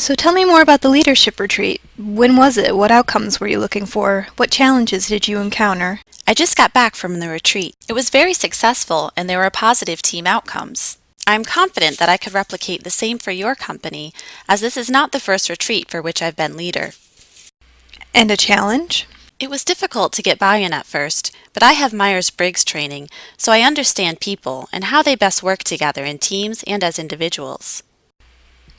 So tell me more about the leadership retreat. When was it? What outcomes were you looking for? What challenges did you encounter? I just got back from the retreat. It was very successful and there were positive team outcomes. I am confident that I could replicate the same for your company, as this is not the first retreat for which I've been leader. And a challenge? It was difficult to get buy-in at first, but I have Myers-Briggs training, so I understand people and how they best work together in teams and as individuals.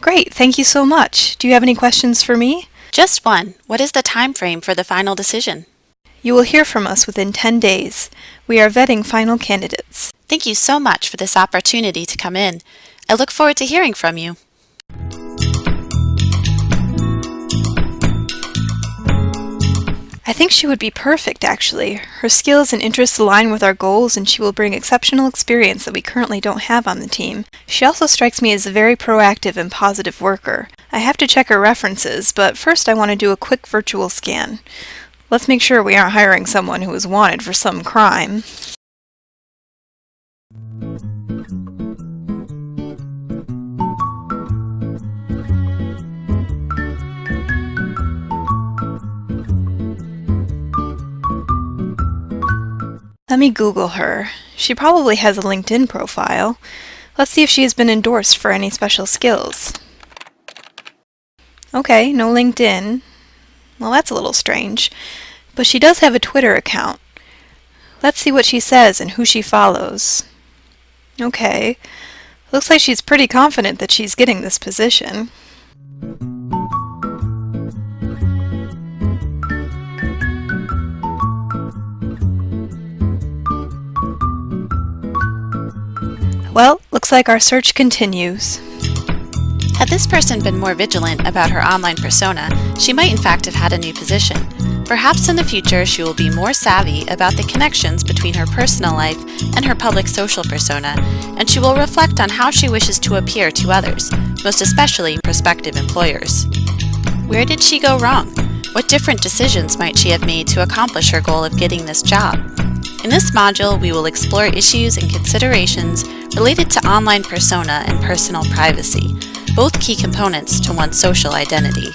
Great, thank you so much. Do you have any questions for me? Just one. What is the time frame for the final decision? You will hear from us within 10 days. We are vetting final candidates. Thank you so much for this opportunity to come in. I look forward to hearing from you. I think she would be perfect, actually. Her skills and interests align with our goals, and she will bring exceptional experience that we currently don't have on the team. She also strikes me as a very proactive and positive worker. I have to check her references, but first I want to do a quick virtual scan. Let's make sure we aren't hiring someone who is wanted for some crime. Let me Google her. She probably has a LinkedIn profile. Let's see if she has been endorsed for any special skills. Okay, no LinkedIn. Well, that's a little strange. But she does have a Twitter account. Let's see what she says and who she follows. Okay. Looks like she's pretty confident that she's getting this position. Well, looks like our search continues. Had this person been more vigilant about her online persona, she might in fact have had a new position. Perhaps in the future she will be more savvy about the connections between her personal life and her public social persona, and she will reflect on how she wishes to appear to others, most especially prospective employers. Where did she go wrong? What different decisions might she have made to accomplish her goal of getting this job? In this module, we will explore issues and considerations related to online persona and personal privacy, both key components to one's social identity.